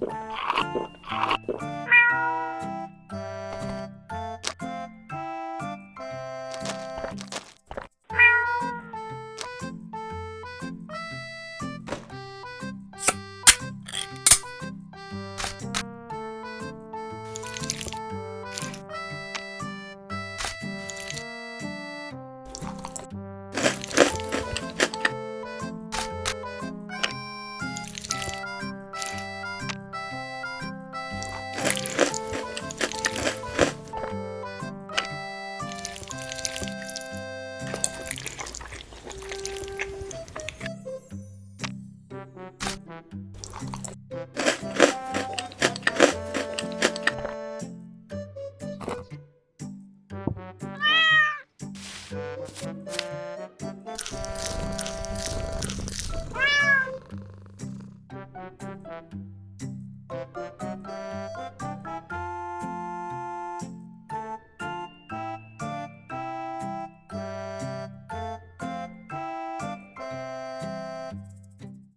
you Ah!